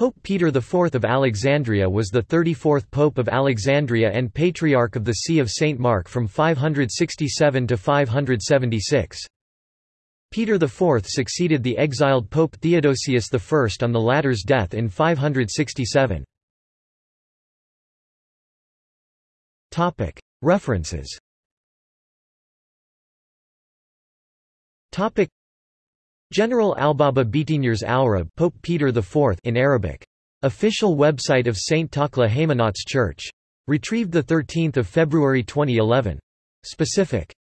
Pope Peter IV of Alexandria was the 34th Pope of Alexandria and Patriarch of the See of St. Mark from 567 to 576. Peter IV succeeded the exiled Pope Theodosius I on the latter's death in 567. References General Albaba Bitinyers Aurab Pope Peter IV in Arabic. Official website of St. Takla Haymanot's Church. Retrieved 13 February 2011. Specific